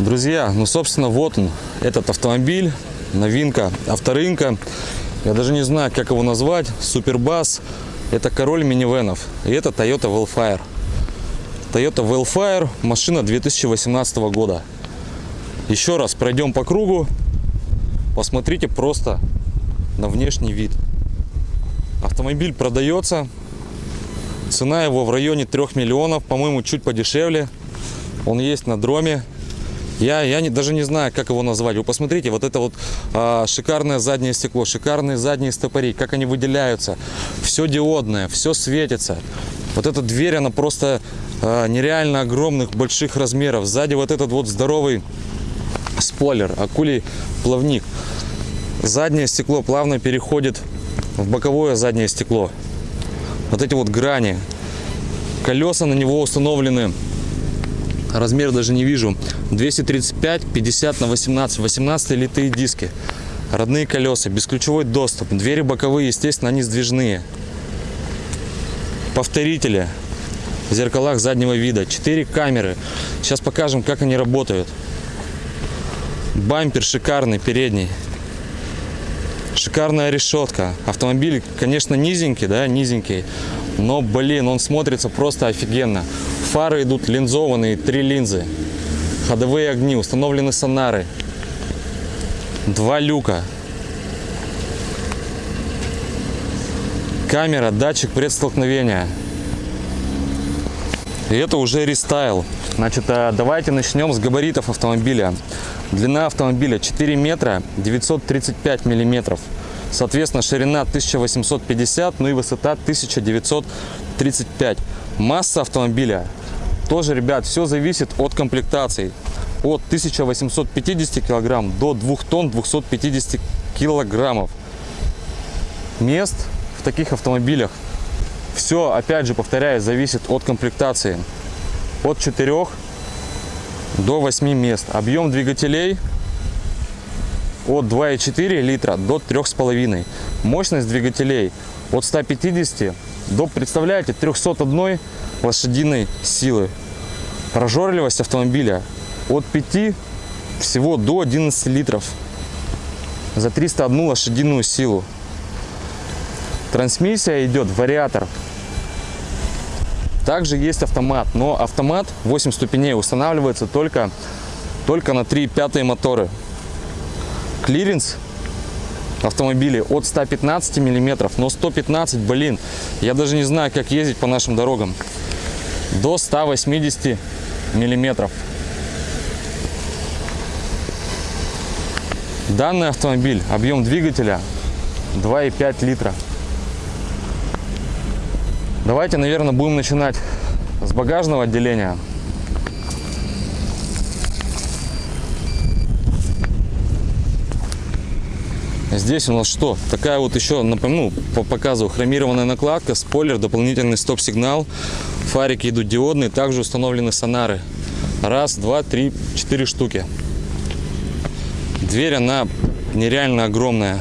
Друзья, ну собственно вот он, этот автомобиль, новинка авторынка. Я даже не знаю, как его назвать. Супербас. Это король минивенов. И это Toyota Wellfire. Toyota Wellfire, машина 2018 года. Еще раз пройдем по кругу. Посмотрите просто на внешний вид. Автомобиль продается. Цена его в районе 3 миллионов, по-моему, чуть подешевле. Он есть на дроме. Я, я не, даже не знаю, как его назвать. Вы посмотрите, вот это вот а, шикарное заднее стекло, шикарные задние стопори, как они выделяются. Все диодное, все светится. Вот эта дверь, она просто а, нереально огромных, больших размеров. Сзади вот этот вот здоровый спойлер, акулий плавник. Заднее стекло плавно переходит в боковое заднее стекло. Вот эти вот грани. Колеса на него установлены размер даже не вижу. 235 50 на 18 18 литые диски. Родные колеса бесключевой доступ. Двери боковые естественно они сдвижные. Повторители. В зеркалах заднего вида. 4 камеры. Сейчас покажем как они работают. Бампер шикарный передний. Шикарная решетка. Автомобиль конечно низенький да низенький. Но блин он смотрится просто офигенно фары идут линзованные три линзы. Ходовые огни установлены сонары. Два люка. Камера датчик предстолкновения. И это уже рестайл. Значит а, давайте начнем с габаритов автомобиля. Длина автомобиля 4 метра 935 миллиметров соответственно ширина 1850 ну и высота 1935 масса автомобиля тоже, ребят, все зависит от комплектации. От 1850 килограмм до 2 тонн 250 килограммов. Мест в таких автомобилях все, опять же, повторяю, зависит от комплектации. От 4 до 8 мест. Объем двигателей от 2,4 литра до 3,5. Мощность двигателей от 150 до, представляете, 301 лошадиной силы. Прожорливость автомобиля от 5 всего до 11 литров. за 301 лошадиную силу. Трансмиссия идет вариатор. Также есть автомат, но автомат 8 ступеней устанавливается только, только на 3,5 моторы. Клиренс автомобилей от 115 миллиметров, но 115, блин, я даже не знаю, как ездить по нашим дорогам. До 180 миллиметров. Данный автомобиль, объем двигателя 2,5 литра. Давайте, наверное, будем начинать с багажного отделения. Здесь у нас что? Такая вот еще, напомню, по показу хромированная накладка, спойлер, дополнительный стоп-сигнал, фарики идут диодные, также установлены сонары. Раз, два, три, четыре штуки. Дверь, она нереально огромная.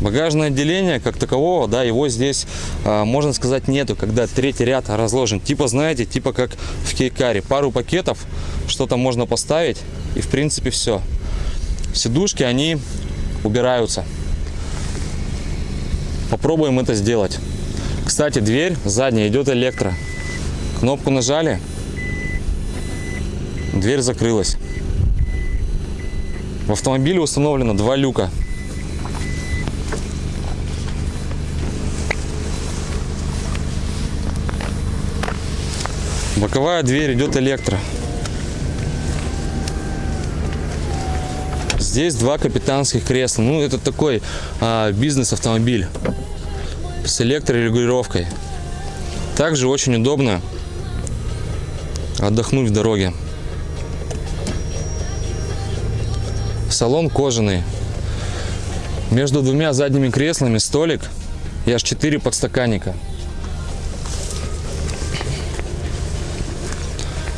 Багажное отделение, как такового, да, его здесь, а, можно сказать, нету, когда третий ряд разложен. Типа, знаете, типа как в кейкаре. Пару пакетов, что-то можно поставить, и в принципе все. Сидушки, они убираются. Попробуем это сделать. Кстати, дверь задняя идет электро. Кнопку нажали, дверь закрылась. В автомобиле установлено два люка. Боковая дверь идет электро. Здесь два капитанских кресла. Ну, это такой а, бизнес-автомобиль с электрорегулировкой. Также очень удобно отдохнуть в дороге. Салон кожаный. Между двумя задними креслами столик и аж 4 подстаканника.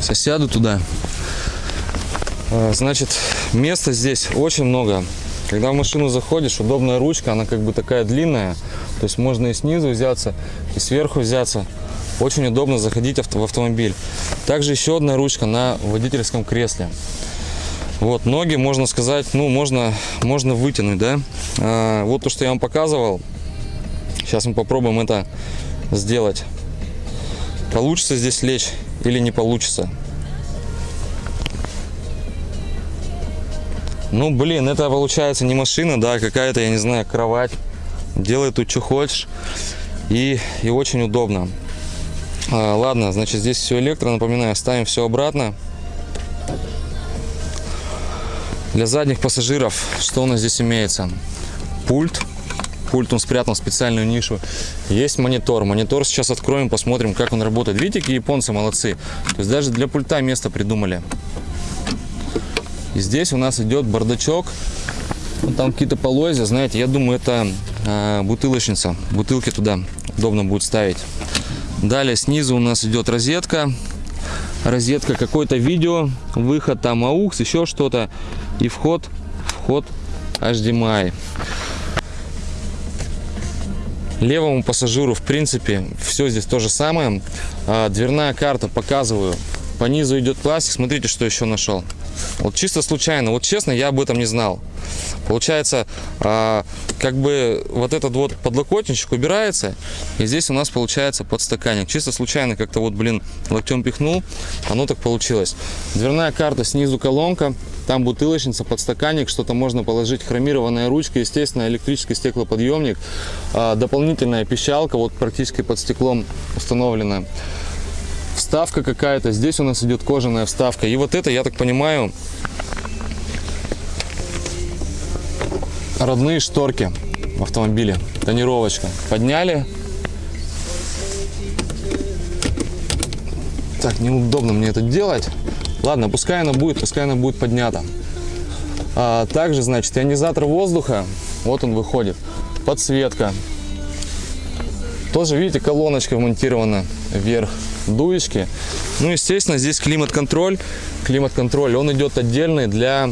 Сосяду туда. А, значит, места здесь очень много. Когда в машину заходишь, удобная ручка, она как бы такая длинная. То есть можно и снизу взяться, и сверху взяться. Очень удобно заходить в автомобиль. Также еще одна ручка на водительском кресле. Вот, ноги, можно сказать, ну, можно, можно вытянуть, да. А, вот то, что я вам показывал. Сейчас мы попробуем это сделать. Получится здесь лечь или не получится. Ну, блин, это получается не машина, да, какая-то, я не знаю, кровать. Делай тут, что хочешь. И, и очень удобно. А, ладно, значит, здесь все электро, напоминаю, ставим все обратно. Для задних пассажиров, что у нас здесь имеется? Пульт. Пульт он спрятан в специальную нишу. Есть монитор. Монитор сейчас откроем, посмотрим, как он работает. Видите, какие японцы молодцы. То есть даже для пульта место придумали. И здесь у нас идет бардачок. Вот там какие-то полозья, знаете, я думаю, это э, бутылочница. Бутылки туда удобно будет ставить. Далее снизу у нас идет розетка. Розетка, какое-то видео, выход там AUX, еще что-то. И вход, вход HDMI. Левому пассажиру, в принципе, все здесь то же самое. А, дверная карта, показываю. По низу идет пластик. Смотрите, что еще нашел. Вот чисто случайно. Вот честно, я об этом не знал. Получается, а, как бы вот этот вот подлокотничек убирается, и здесь у нас получается подстаканник. Чисто случайно как-то вот, блин, локтем пихнул, оно так получилось. Дверная карта, снизу колонка, там бутылочница, подстаканник, что-то можно положить, хромированная ручка, естественно, электрический стеклоподъемник, а, дополнительная пищалка, вот практически под стеклом установлена вставка какая-то. Здесь у нас идет кожаная вставка. И вот это, я так понимаю, родные шторки в автомобиле. Тонировочка. Подняли. Так, неудобно мне это делать. Ладно, пускай она будет, пускай она будет поднята. А, также, значит, ионизатор воздуха. Вот он выходит. Подсветка. Тоже, видите, колоночка вмонтирована вверх дуечки. Ну, естественно, здесь климат-контроль. Климат-контроль, он идет отдельный для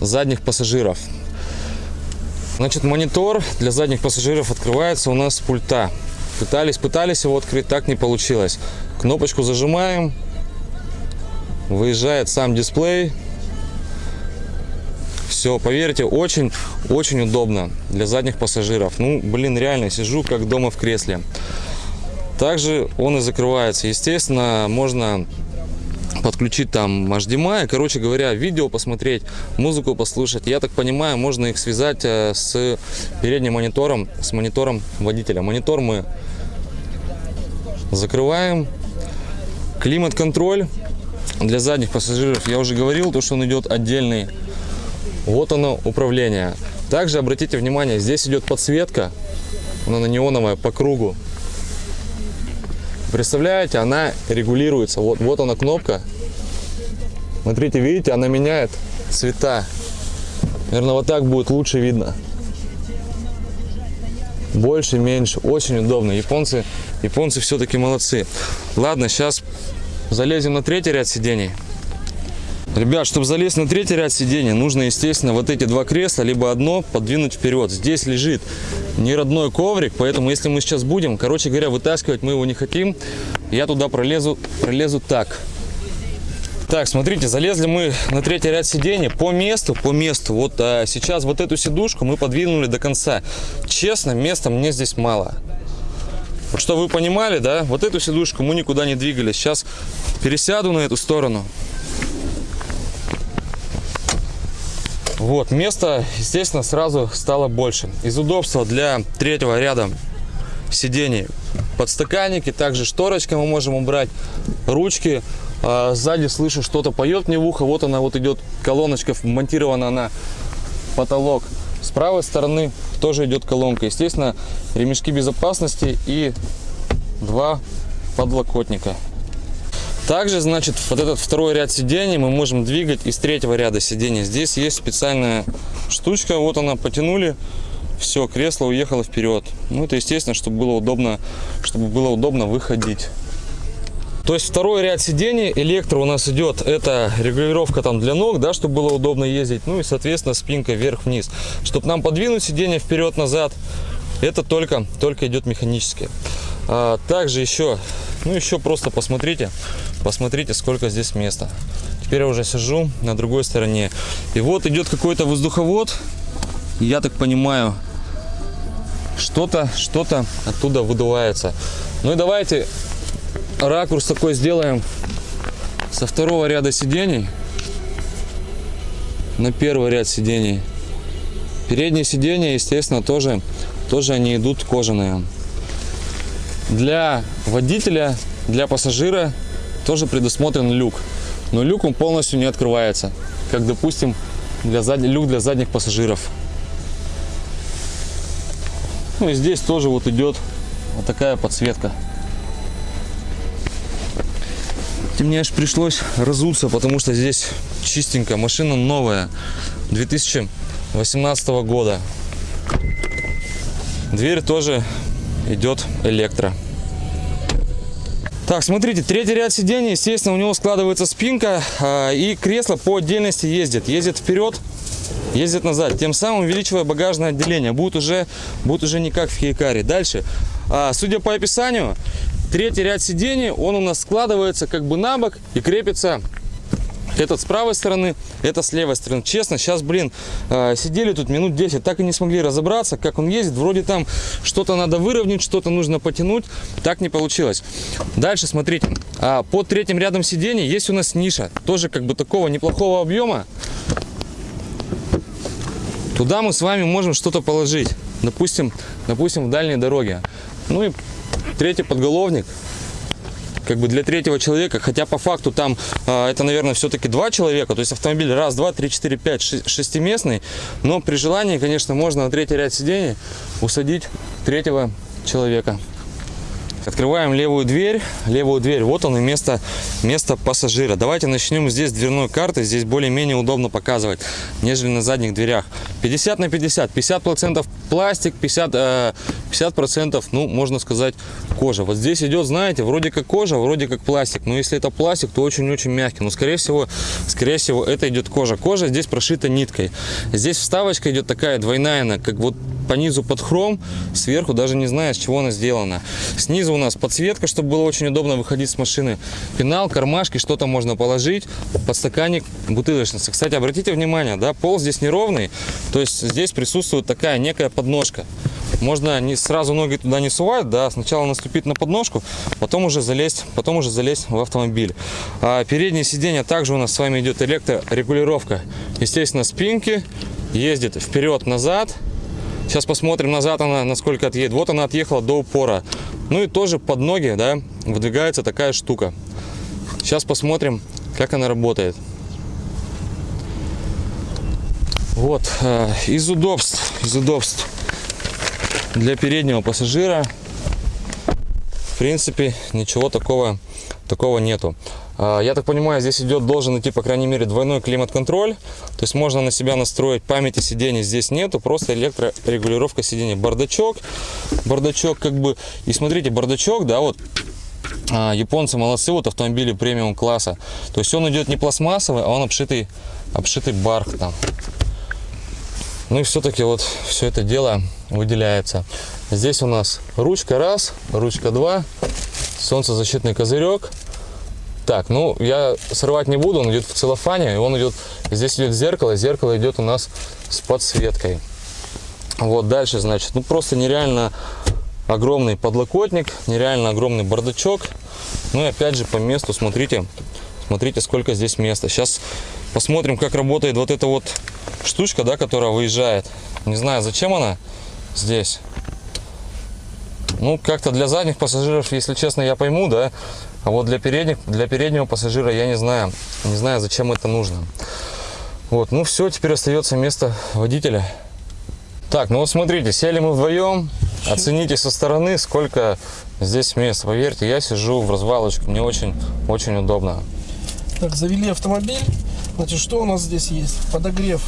задних пассажиров. Значит, монитор для задних пассажиров открывается у нас с пульта. Пытались, пытались его открыть, так не получилось. Кнопочку зажимаем, выезжает сам дисплей. Все, поверьте, очень-очень удобно для задних пассажиров. Ну, блин, реально, сижу как дома в кресле. Также он и закрывается. Естественно, можно подключить там HDMI, короче говоря, видео посмотреть, музыку послушать. Я так понимаю, можно их связать э, с передним монитором, с монитором водителя. Монитор мы закрываем. Климат-контроль для задних пассажиров, я уже говорил, то, что он идет отдельный. Вот оно управление. Также обратите внимание, здесь идет подсветка, она неоновая по кругу. Представляете, она регулируется. Вот, вот она кнопка. Смотрите, видите, она меняет цвета. Наверное, вот так будет лучше видно. Больше, меньше. Очень удобно. Японцы, японцы все-таки молодцы. Ладно, сейчас залезем на третий ряд сидений. Ребят, чтобы залезть на третий ряд сидений, нужно, естественно, вот эти два кресла, либо одно подвинуть вперед. Здесь лежит не родной коврик, поэтому если мы сейчас будем, короче говоря, вытаскивать мы его не хотим, я туда пролезу, пролезу так. Так, смотрите, залезли мы на третий ряд сидений по месту, по месту. Вот а, сейчас вот эту сидушку мы подвинули до конца. Честно, места мне здесь мало. Вот что вы понимали, да? Вот эту сидушку мы никуда не двигали. Сейчас пересяду на эту сторону. Вот, место, естественно, сразу стало больше. Из удобства для третьего ряда сидений подстаканники, также шторочка мы можем убрать, ручки. А сзади слышу, что-то поет мне в ухо. Вот она вот идет колоночка, вмонтирована на потолок. С правой стороны тоже идет колонка. Естественно, ремешки безопасности и два подлокотника. Также, значит, вот этот второй ряд сидений мы можем двигать из третьего ряда сидений. Здесь есть специальная штучка, вот она, потянули, все, кресло уехало вперед. Ну, это естественно, чтобы было удобно, чтобы было удобно выходить. То есть второй ряд сидений электро у нас идет, это регулировка там для ног, да, чтобы было удобно ездить. Ну и, соответственно, спинка вверх-вниз. Чтобы нам подвинуть сиденье вперед-назад, это только, только идет механически. А, также еще, ну еще просто посмотрите, посмотрите, сколько здесь места. Теперь я уже сижу на другой стороне. И вот идет какой-то воздуховод. Я так понимаю, что-то, что-то оттуда выдувается. Ну и давайте ракурс такой сделаем со второго ряда сидений на первый ряд сидений. Передние сиденья, естественно, тоже, тоже они идут кожаные. Для водителя, для пассажира тоже предусмотрен люк. Но люк он полностью не открывается, как, допустим, для зад... люк для задних пассажиров. Ну и здесь тоже вот идет вот такая подсветка. И мне аж пришлось разуться, потому что здесь чистенько. Машина новая, 2018 года. Дверь тоже идет электро. Так, смотрите, третий ряд сидений, естественно, у него складывается спинка, э, и кресло по отдельности ездит. Ездит вперед, ездит назад, тем самым увеличивая багажное отделение. Будет уже, будет уже не как в Хейкаре. Дальше, э, судя по описанию, третий ряд сидений, он у нас складывается как бы на бок и крепится этот с правой стороны, это с левой стороны. Честно, сейчас, блин, э, сидели тут минут 10, так и не смогли разобраться, как он ездит. Вроде там что-то надо выровнять, что-то нужно потянуть. Так не получилось. Дальше, смотрите. А, под третьим рядом сидений есть у нас ниша. Тоже как бы такого неплохого объема. Туда мы с вами можем что-то положить. Допустим, допустим, в дальней дороге. Ну и третий подголовник как бы для третьего человека, хотя по факту там э, это, наверное, все-таки два человека, то есть автомобиль раз, два, три, четыре, пять, шестиместный, но при желании, конечно, можно на третий ряд сидений усадить третьего человека. Открываем левую дверь, левую дверь, вот он и место, место пассажира. Давайте начнем здесь дверной карты, здесь более-менее удобно показывать, нежели на задних дверях. 50 на 50, 50 процентов пластик, 50, 50 процентов, ну, можно сказать, кожа. Вот здесь идет, знаете, вроде как кожа, вроде как пластик, но если это пластик, то очень-очень мягкий. Но, скорее всего, скорее всего, это идет кожа. Кожа здесь прошита ниткой. Здесь вставочка идет такая двойная, как вот по низу под хром, сверху даже не знаю, с чего она сделана. Снизу у нас подсветка, чтобы было очень удобно выходить с машины. Пенал, кармашки, что-то можно положить, подстаканник, бутылочница. Кстати, обратите внимание, да, пол здесь неровный, то есть здесь присутствует такая некая подножка. Можно не сразу ноги туда не сувать, да, сначала наступить на подножку, потом уже залезть, потом уже залезть в автомобиль. А переднее сиденье также у нас с вами идет электрорегулировка. Естественно, спинки, ездит вперед-назад. Сейчас посмотрим назад она, насколько отъедет. Вот она отъехала до упора. Ну и тоже под ноги, да, выдвигается такая штука. Сейчас посмотрим, как она работает. Вот, э, из удобств, из удобств для переднего пассажира в принципе ничего такого такого нету. А, я так понимаю здесь идет должен идти по крайней мере двойной климат-контроль. То есть можно на себя настроить памяти сидений здесь нету просто электрорегулировка сидений. Бардачок бардачок как бы и смотрите бардачок да вот а, японцы молодцы вот автомобили премиум класса. То есть он идет не пластмассовый а он обшитый обшитый бархатом. Ну и все-таки вот все это дело выделяется. Здесь у нас ручка раз, ручка два, солнцезащитный козырек. Так, ну я срывать не буду, он идет в целлофане, и он идет, здесь идет зеркало, зеркало идет у нас с подсветкой. Вот дальше, значит, ну просто нереально огромный подлокотник, нереально огромный бардачок. Ну и опять же по месту, смотрите, смотрите, сколько здесь места. Сейчас посмотрим, как работает вот эта вот штучка, да, которая выезжает. Не знаю, зачем она здесь. Ну, как-то для задних пассажиров, если честно, я пойму, да. А вот для, передних, для переднего пассажира я не знаю. Не знаю, зачем это нужно. Вот, ну все, теперь остается место водителя. Так, ну вот смотрите, сели мы вдвоем. Оцените со стороны, сколько здесь места. Поверьте, я сижу в развалочку, мне очень-очень удобно. Так, завели автомобиль. Значит, что у нас здесь есть? Подогрев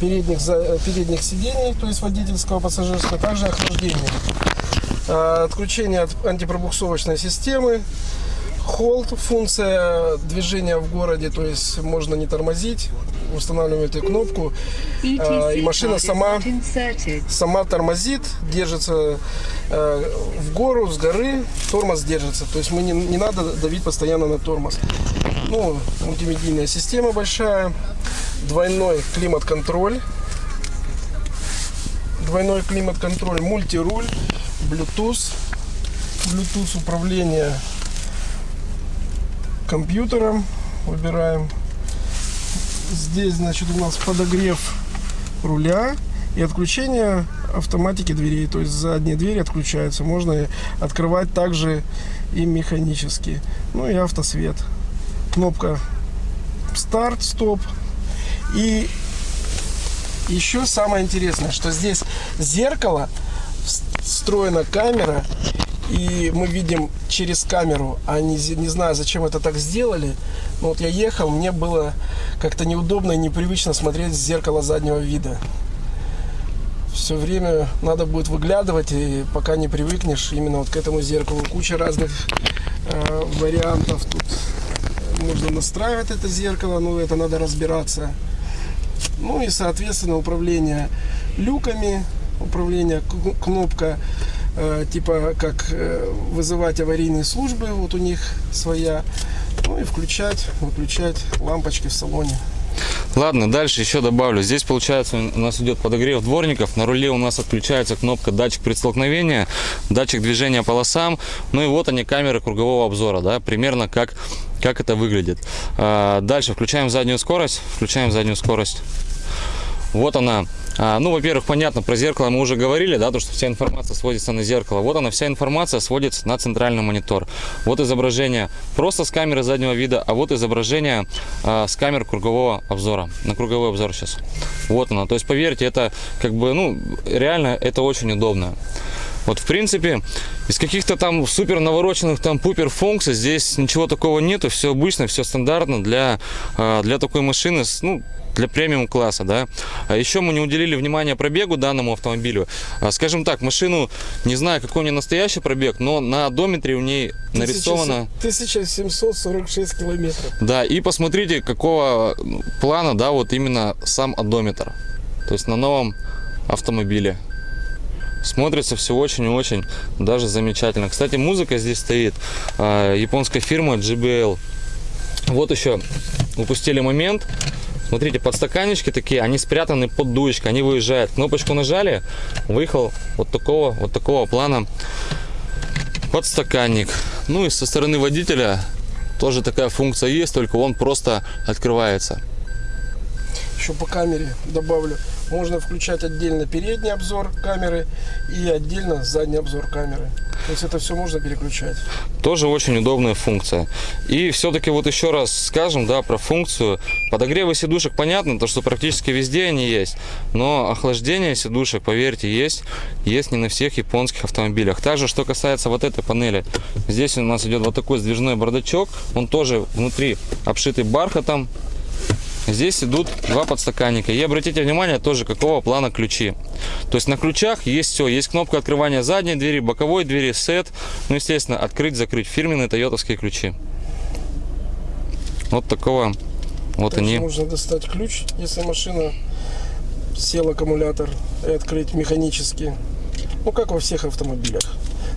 передних, передних сидений, то есть водительского, пассажирского, также охлаждение. А, отключение от антипробуксовочной системы, холд, функция движения в городе, то есть можно не тормозить, устанавливаем эту кнопку, а, и машина сама, сама тормозит, держится а, в гору, с горы, тормоз держится, то есть мы не, не надо давить постоянно на тормоз. Ну, мультимедийная система большая, двойной климат-контроль, двойной климат-контроль, мультируль, Bluetooth, Bluetooth управление компьютером, выбираем. Здесь, значит, у нас подогрев руля и отключение автоматики дверей, то есть задние двери отключаются, можно открывать также и механически. Ну и автосвет. Кнопка старт, стоп, и еще самое интересное, что здесь зеркало, встроена камера, и мы видим через камеру, а не, не знаю, зачем это так сделали. Но вот я ехал, мне было как-то неудобно и непривычно смотреть в зеркало заднего вида. Все время надо будет выглядывать, и пока не привыкнешь именно вот к этому зеркалу. Куча разных э, вариантов тут. Можно настраивать это зеркало, но это надо разбираться. Ну и, соответственно, управление люками, управление кнопка э, типа как э, вызывать аварийные службы, вот у них своя. Ну и включать, выключать лампочки в салоне. Ладно, дальше еще добавлю. Здесь получается у нас идет подогрев дворников. На руле у нас отключается кнопка датчик предстолкновения, датчик движения полосам. Ну и вот они камеры кругового обзора, да, примерно как, как это выглядит. А, дальше включаем заднюю скорость, включаем заднюю скорость. Вот она. А, ну, во-первых, понятно, про зеркало мы уже говорили, да, то, что вся информация сводится на зеркало. Вот она, вся информация сводится на центральный монитор. Вот изображение просто с камеры заднего вида, а вот изображение а, с камер кругового обзора. На круговой обзор сейчас. Вот она. То есть, поверьте, это как бы, ну, реально это очень удобно. Вот, в принципе, из каких-то там супер навороченных там пупер функций здесь ничего такого нету. Все обычно, все стандартно для, а, для такой машины. Ну, для премиум класса, да. А еще мы не уделили внимания пробегу данному автомобилю. А, скажем так, машину, не знаю, какой у нее настоящий пробег, но на одометре у ней нарисовано... 1746 километров. Да, и посмотрите, какого плана, да, вот именно сам одометр. То есть на новом автомобиле. Смотрится все очень и очень даже замечательно. Кстати, музыка здесь стоит. а, Японская фирма JBL. Вот еще упустили момент. Смотрите, подстаканнички такие, они спрятаны под дуечкой, они выезжают. Кнопочку нажали, выехал вот такого, вот такого плана подстаканник. Ну и со стороны водителя тоже такая функция есть, только он просто открывается. Еще по камере добавлю. Можно включать отдельно передний обзор камеры и отдельно задний обзор камеры. То есть это все можно переключать. Тоже очень удобная функция. И все-таки вот еще раз скажем, да, про функцию. Подогревы сидушек понятно, то что практически везде они есть. Но охлаждение сидушек, поверьте, есть. Есть не на всех японских автомобилях. Также, что касается вот этой панели. Здесь у нас идет вот такой сдвижной бардачок. Он тоже внутри обшитый бархатом. Здесь идут два подстаканника. И обратите внимание тоже, какого плана ключи. То есть на ключах есть все. Есть кнопка открывания задней двери, боковой двери, сет. Ну, естественно, открыть, закрыть. Фирменные тойотовские ключи. Вот такого вот Также они. можно достать ключ, если машина сел аккумулятор и открыть механически. Ну, как во всех автомобилях.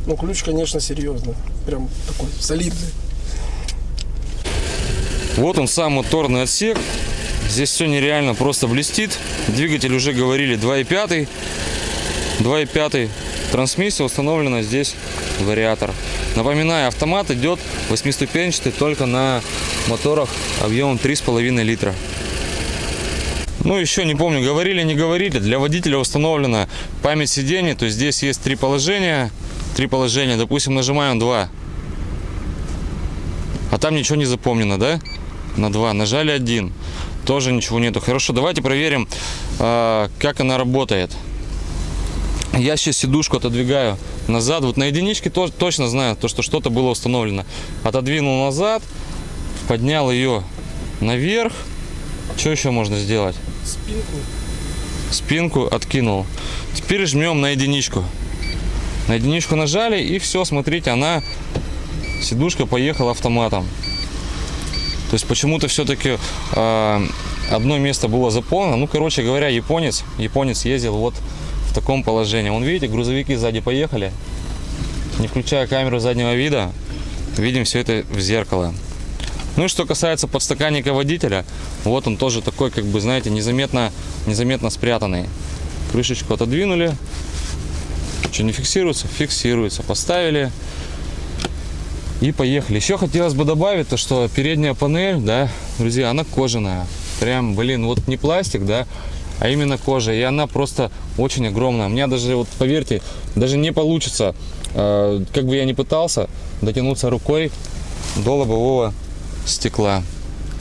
Но ключ, конечно, серьезно. Прям такой солидный. Вот он сам моторный отсек. Здесь все нереально просто блестит. Двигатель уже говорили 2.5. 2.5. Трансмиссия установлена здесь вариатор. Напоминаю, автомат идет восьмиступенчатый только на моторах объемом 3,5 литра. Ну, еще не помню, говорили, не говорили. Для водителя установлена память сидений. То есть здесь есть три положения. Три положения. Допустим, нажимаем 2. А там ничего не запомнено, да? На 2. Нажали 1. Тоже ничего нету. Хорошо, давайте проверим, а, как она работает. Я сейчас сидушку отодвигаю назад. Вот на единичке то- точно знаю, то, что что-то было установлено. Отодвинул назад, поднял ее наверх. Что еще можно сделать? Спинку. Спинку откинул. Теперь жмем на единичку. На единичку нажали и все, смотрите, она, сидушка поехала автоматом. То есть почему-то все-таки одно место было заполнено. Ну, короче говоря, японец, японец ездил вот в таком положении. Вон, видите, грузовики сзади поехали. Не включая камеру заднего вида, видим все это в зеркало. Ну и что касается подстаканника водителя, вот он тоже такой, как бы, знаете, незаметно, незаметно спрятанный. Крышечку отодвинули. Что, не фиксируется? Фиксируется. Поставили. И поехали. Еще хотелось бы добавить, то, что передняя панель, да, друзья, она кожаная. Прям, блин, вот не пластик, да, а именно кожа. И она просто очень огромная. У меня даже, вот поверьте, даже не получится, э, как бы я ни пытался, дотянуться рукой до лобового стекла.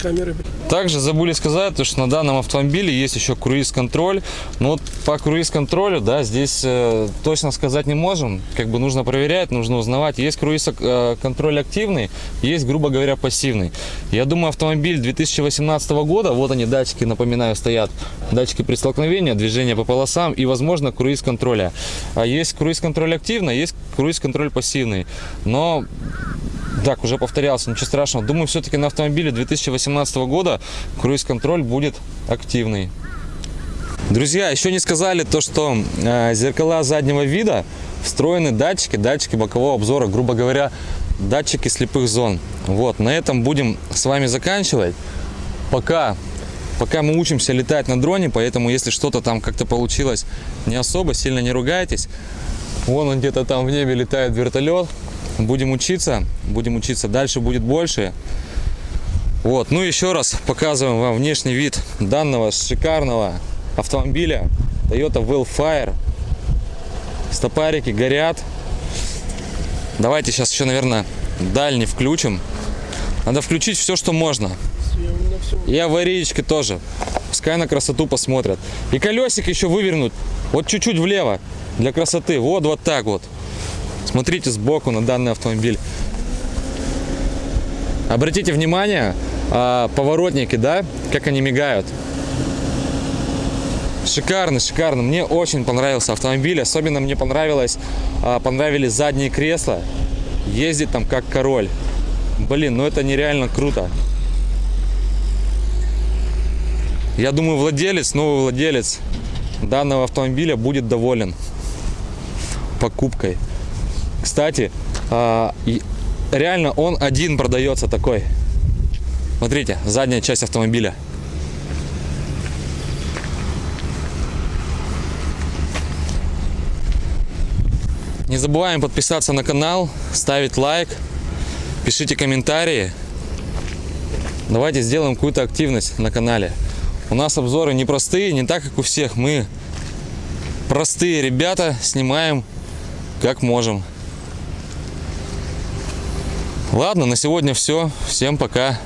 Камеры. Также забыли сказать, то, что на данном автомобиле есть еще круиз-контроль. Но вот по круиз-контролю, да, здесь э, точно сказать не можем. Как бы нужно проверять, нужно узнавать. Есть круиз-контроль активный, есть, грубо говоря, пассивный. Я думаю, автомобиль 2018 года, вот они, датчики, напоминаю, стоят. Датчики при столкновении, движение по полосам и, возможно, круиз-контроля. А есть круиз-контроль активный, есть круиз-контроль пассивный. Но так, уже повторялся, ничего страшного. Думаю, все-таки на автомобиле 2018 года круиз-контроль будет активный. Друзья, еще не сказали то, что э, зеркала заднего вида встроены датчики, датчики бокового обзора, грубо говоря, датчики слепых зон. Вот, на этом будем с вами заканчивать. Пока, пока мы учимся летать на дроне, поэтому если что-то там как-то получилось не особо, сильно не ругайтесь. Вон он где-то там в небе летает вертолет. Будем учиться, будем учиться. Дальше будет больше. Вот, ну еще раз показываем вам внешний вид данного шикарного автомобиля Toyota Wellfire. Стопарики горят. Давайте сейчас еще, наверное, дальний включим. Надо включить все, что можно. И аварийки тоже. Пускай на красоту посмотрят. И колесик еще вывернут. Вот чуть-чуть влево. Для красоты. Вот, вот так вот. Смотрите сбоку на данный автомобиль. Обратите внимание, а, поворотники, да, как они мигают. Шикарно, шикарно. Мне очень понравился автомобиль. Особенно мне понравилось, а, понравились задние кресла. Ездит там как король. Блин, ну это нереально круто. Я думаю, владелец, новый владелец данного автомобиля будет доволен. покупкой. Кстати, а, реально он один продается такой. Смотрите, задняя часть автомобиля. Не забываем подписаться на канал, ставить лайк, пишите комментарии. Давайте сделаем какую-то активность на канале. У нас обзоры непростые, не так, как у всех. Мы простые ребята, снимаем как можем. Ладно, на сегодня все. Всем пока.